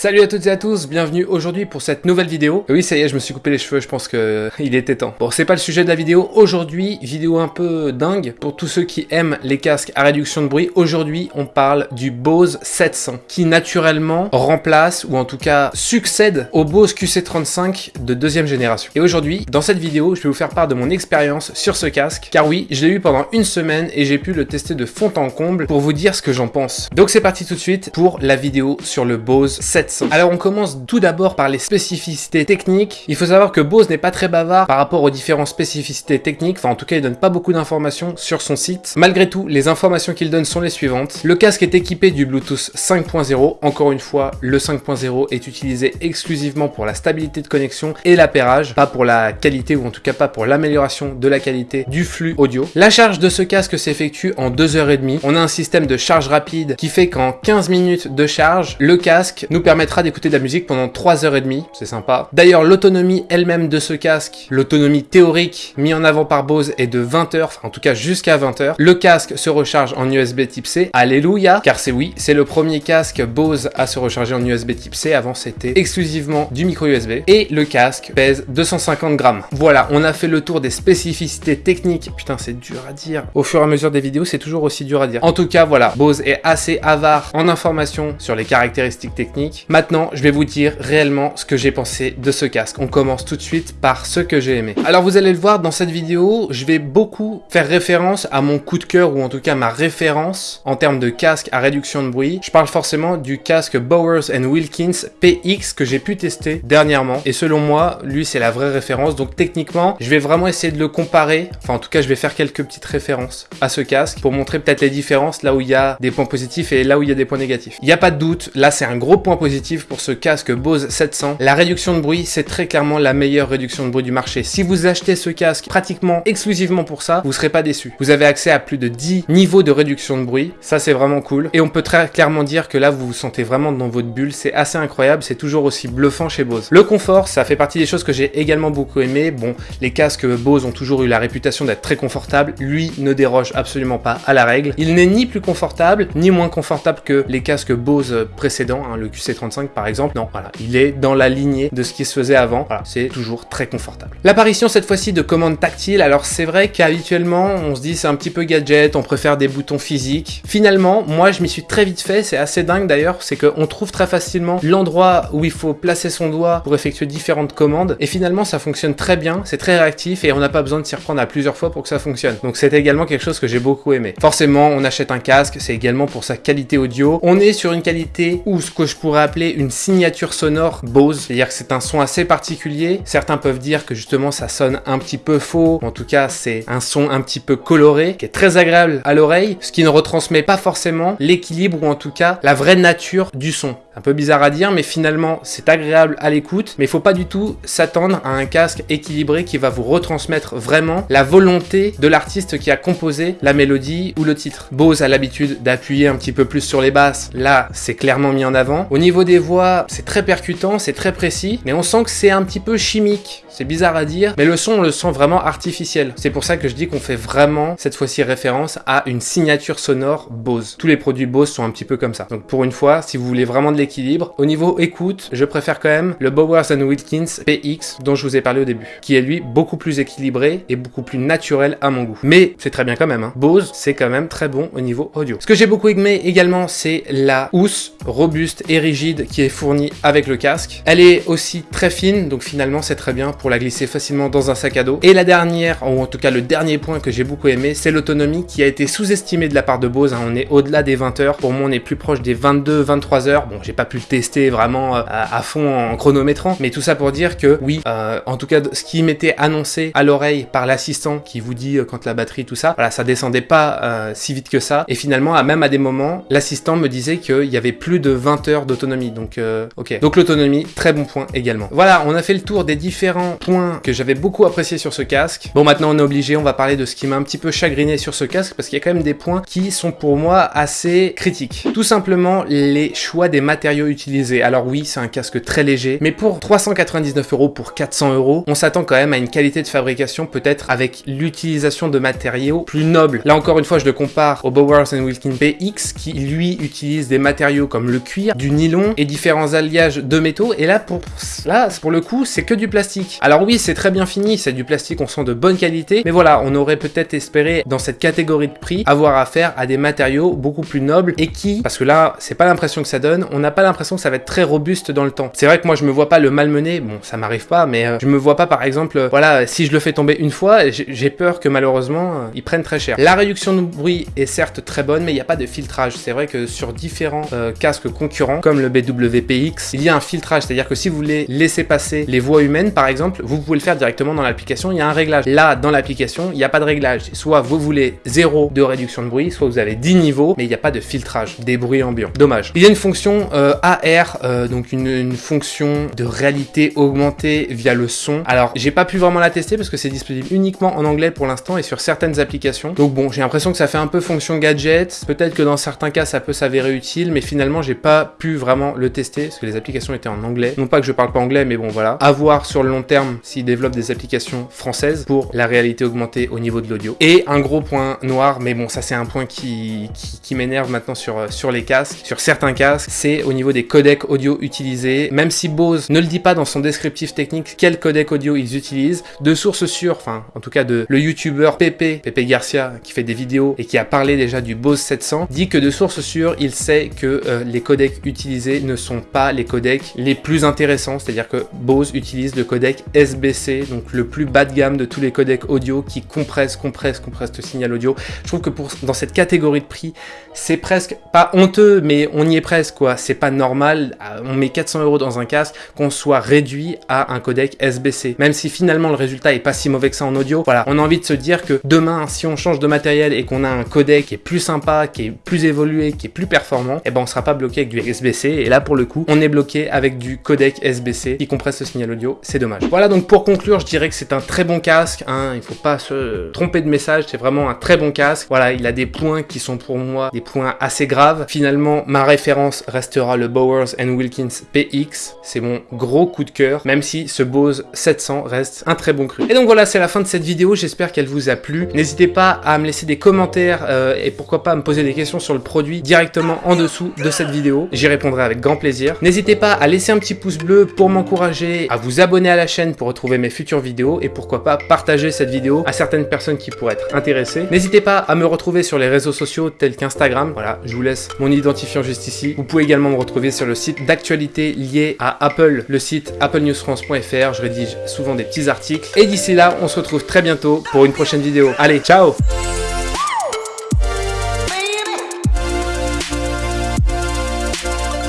Salut à toutes et à tous, bienvenue aujourd'hui pour cette nouvelle vidéo. oui, ça y est, je me suis coupé les cheveux, je pense que il était temps. Bon, c'est pas le sujet de la vidéo. Aujourd'hui, vidéo un peu dingue pour tous ceux qui aiment les casques à réduction de bruit. Aujourd'hui, on parle du Bose 700 qui naturellement remplace ou en tout cas succède au Bose QC35 de deuxième génération. Et aujourd'hui, dans cette vidéo, je vais vous faire part de mon expérience sur ce casque car oui, je l'ai eu pendant une semaine et j'ai pu le tester de fond en comble pour vous dire ce que j'en pense. Donc c'est parti tout de suite pour la vidéo sur le Bose 700. Alors on commence tout d'abord par les spécificités techniques. Il faut savoir que Bose n'est pas très bavard par rapport aux différentes spécificités techniques, enfin en tout cas il donne pas beaucoup d'informations sur son site. Malgré tout, les informations qu'il donne sont les suivantes. Le casque est équipé du Bluetooth 5.0, encore une fois, le 5.0 est utilisé exclusivement pour la stabilité de connexion et l'appairage, pas pour la qualité ou en tout cas pas pour l'amélioration de la qualité du flux audio. La charge de ce casque s'effectue en 2h30. On a un système de charge rapide qui fait qu'en 15 minutes de charge, le casque nous permet permettra d'écouter de la musique pendant 3h30, c'est sympa. D'ailleurs, l'autonomie elle-même de ce casque, l'autonomie théorique mis en avant par Bose est de 20h, enfin en tout cas jusqu'à 20h. Le casque se recharge en USB type C, alléluia, car c'est oui, c'est le premier casque Bose à se recharger en USB type C, avant c'était exclusivement du micro USB. Et le casque pèse 250 grammes. Voilà, on a fait le tour des spécificités techniques. Putain, c'est dur à dire. Au fur et à mesure des vidéos, c'est toujours aussi dur à dire. En tout cas, voilà, Bose est assez avare en informations sur les caractéristiques techniques. Maintenant, je vais vous dire réellement ce que j'ai pensé de ce casque. On commence tout de suite par ce que j'ai aimé. Alors vous allez le voir dans cette vidéo, je vais beaucoup faire référence à mon coup de cœur ou en tout cas ma référence en termes de casque à réduction de bruit. Je parle forcément du casque Bowers Wilkins PX que j'ai pu tester dernièrement et selon moi, lui c'est la vraie référence. Donc techniquement, je vais vraiment essayer de le comparer. Enfin en tout cas, je vais faire quelques petites références à ce casque pour montrer peut-être les différences là où il y a des points positifs et là où il y a des points négatifs. Il n'y a pas de doute, là c'est un gros point positif pour ce casque Bose 700. La réduction de bruit, c'est très clairement la meilleure réduction de bruit du marché. Si vous achetez ce casque pratiquement exclusivement pour ça, vous serez pas déçu. Vous avez accès à plus de 10 niveaux de réduction de bruit. Ça, c'est vraiment cool. Et on peut très clairement dire que là, vous vous sentez vraiment dans votre bulle. C'est assez incroyable. C'est toujours aussi bluffant chez Bose. Le confort, ça fait partie des choses que j'ai également beaucoup aimé. Bon, les casques Bose ont toujours eu la réputation d'être très confortables. Lui ne déroge absolument pas à la règle. Il n'est ni plus confortable, ni moins confortable que les casques Bose précédents, hein, le QC30 par exemple. Non, voilà, il est dans la lignée de ce qui se faisait avant. Voilà, c'est toujours très confortable. L'apparition cette fois-ci de commandes tactiles, alors c'est vrai qu'habituellement on se dit c'est un petit peu gadget, on préfère des boutons physiques. Finalement, moi je m'y suis très vite fait, c'est assez dingue d'ailleurs, c'est qu'on trouve très facilement l'endroit où il faut placer son doigt pour effectuer différentes commandes et finalement ça fonctionne très bien, c'est très réactif et on n'a pas besoin de s'y reprendre à plusieurs fois pour que ça fonctionne. Donc c'est également quelque chose que j'ai beaucoup aimé. Forcément, on achète un casque, c'est également pour sa qualité audio. On est sur une qualité ou ce que je pourrais appeler une signature sonore Bose, c'est-à-dire que c'est un son assez particulier. Certains peuvent dire que justement ça sonne un petit peu faux, en tout cas c'est un son un petit peu coloré, qui est très agréable à l'oreille, ce qui ne retransmet pas forcément l'équilibre ou en tout cas la vraie nature du son. Un peu bizarre à dire, mais finalement c'est agréable à l'écoute, mais il faut pas du tout s'attendre à un casque équilibré qui va vous retransmettre vraiment la volonté de l'artiste qui a composé la mélodie ou le titre. Bose a l'habitude d'appuyer un petit peu plus sur les basses, là c'est clairement mis en avant. Au niveau voix, c'est très percutant, c'est très précis, mais on sent que c'est un petit peu chimique. C'est bizarre à dire, mais le son, on le sent vraiment artificiel. C'est pour ça que je dis qu'on fait vraiment, cette fois-ci, référence à une signature sonore Bose. Tous les produits Bose sont un petit peu comme ça. Donc pour une fois, si vous voulez vraiment de l'équilibre, au niveau écoute, je préfère quand même le Bowers Wilkins PX dont je vous ai parlé au début, qui est lui beaucoup plus équilibré et beaucoup plus naturel à mon goût. Mais c'est très bien quand même, hein. Bose, c'est quand même très bon au niveau audio. Ce que j'ai beaucoup aimé également, c'est la housse robuste et rigide qui est fournie avec le casque. Elle est aussi très fine, donc finalement c'est très bien pour la glisser facilement dans un sac à dos. Et la dernière, ou en tout cas le dernier point que j'ai beaucoup aimé, c'est l'autonomie qui a été sous-estimée de la part de Bose. Hein. On est au-delà des 20 heures. Pour moi, on est plus proche des 22-23 heures. Bon, j'ai pas pu le tester vraiment euh, à, fond en chronométrant, mais tout ça pour dire que oui, euh, en tout cas, ce qui m'était annoncé à l'oreille par l'assistant qui vous dit euh, quand la batterie, tout ça, voilà, ça descendait pas si vite que ça. Et finalement, à même à des moments, l'assistant me disait qu'il y avait plus de 20 heures d'autonomie. Donc, ok. Donc l'autonomie, très bon point également. Voilà, on a fait le tour des différents point que j'avais beaucoup apprécié sur ce casque. Bon, maintenant on est obligé, on va parler de ce qui m'a un petit peu chagriné sur ce casque parce qu'il y a quand même des points qui sont pour moi assez critiques. Tout simplement les choix des matériaux utilisés. Alors oui, c'est un casque très léger, mais pour 399 euros pour 400 euros, on s'attend quand même à une qualité de fabrication peut-être avec l'utilisation de matériaux plus nobles. Là encore une fois, je le compare au Bowers Wilkins PX qui lui utilise des matériaux comme le cuir, du nylon, et différents alliages de métaux. Et là, pour, là, pour le coup, c'est que du plastique. Alors oui, c'est très bien fini, c'est du plastique, on sent de bonne qualité. Mais voilà, on aurait peut-être espéré, dans cette catégorie de prix, avoir affaire à des matériaux beaucoup plus nobles et qui, parce que là, c'est pas l'impression que ça donne, on n'a pas l'impression que ça va être très robuste dans le temps. C'est vrai que moi, je me vois pas le malmener, bon, ça m'arrive pas, mais euh, je me vois pas, par exemple, euh, voilà, si je le fais tomber une fois, j'ai peur que malheureusement, euh, ils prennent très cher. La réduction de bruit est certes très bonne, mais il n'y a pas de filtrage. C'est vrai que sur différents casques concurrents, comme le BWPX, il y a un filtrage, c'est-à-dire que si vous voulez laisser passer les voix humaines, par exemple, vous pouvez le faire directement dans l'application, il y a un réglage. Là, dans l'application, il n'y a pas de réglage. Soit vous voulez 0 de réduction de bruit, soit vous avez 10 niveaux, mais il n'y a pas de filtrage des bruits ambiants. Dommage. Il y a une fonction euh, AR, euh, donc une, une, fonction de réalité augmentée via le son. Alors, j'ai pas pu vraiment la tester parce que c'est disponible uniquement en anglais pour l'instant et sur certaines applications. Donc bon, j'ai l'impression que ça fait un peu fonction gadget. Peut-être que dans certains cas, ça peut s'avérer utile, mais finalement, j'ai pas pu vraiment le tester parce que les applications étaient en anglais. Non pas que je parle pas anglais, mais bon, voilà. À voir sur le long terme s'ils développent des applications françaises pour la réalité augmentée au niveau de l'audio. Et un gros point noir, mais bon, ça c'est un point qui, qui, m'énerve maintenant sur, euh, sur les casques, sur certains casques, c'est au niveau des codecs audio utilisés. Même si Bose ne le dit pas dans son descriptif technique quel codec audio ils utilisent, de sources sûres, enfin en tout cas de le youtubeur Pepe, Pepe Garcia, qui fait des vidéos et qui a parlé déjà du Bose 700, dit que de sources sûres, il sait que euh, les codecs utilisés ne sont pas les codecs les plus intéressants, c'est-à-dire que Bose utilise le codec SBC, donc le plus bas de gamme de tous les codecs audio qui compressent, compressent, compressent le signal audio. Je trouve que pour, dans cette catégorie de prix, c'est presque pas honteux, mais on y est presque quoi. C'est pas normal, on met 400 euros dans un casque, qu'on soit réduit à un codec SBC. Même si finalement le résultat est pas si mauvais que ça en audio, voilà, on a envie de se dire que demain, si on change de matériel et qu'on a un codec qui est plus sympa, qui est plus évolué, qui est plus performant, et eh ben on sera pas bloqué avec du SBC. Là pour le coup, on est bloqué avec du codec SBC qui compresse le signal audio. C'est dommage. Voilà donc pour conclure, je dirais que c'est un très bon casque. Hein, il faut pas se tromper de message. C'est vraiment un très bon casque. Voilà, il a des points qui sont pour moi des points assez graves. Finalement, ma référence restera le Bowers Wilkins PX. C'est mon gros coup de cœur, même si ce Bose 700 reste un très bon cru. Et donc voilà, c'est la fin de cette vidéo. J'espère qu'elle vous a plu. N'hésitez pas à me laisser des commentaires euh, et pourquoi pas à me poser des questions sur le produit directement en dessous de cette vidéo. J'y répondrai grand plaisir. N'hésitez pas à laisser un petit pouce bleu pour m'encourager, à vous abonner à la chaîne pour retrouver mes futures vidéos et pourquoi pas partager cette vidéo à certaines personnes qui pourraient être intéressées. N'hésitez pas à me retrouver sur les réseaux sociaux tels qu'Instagram. Voilà, je vous laisse mon identifiant juste ici. Vous pouvez également me retrouver sur le site d'actualité lié à Apple, le site applenewsfrance.fr. Je rédige souvent des petits articles. Et d'ici là, on se retrouve très bientôt pour une prochaine vidéo. Allez, ciao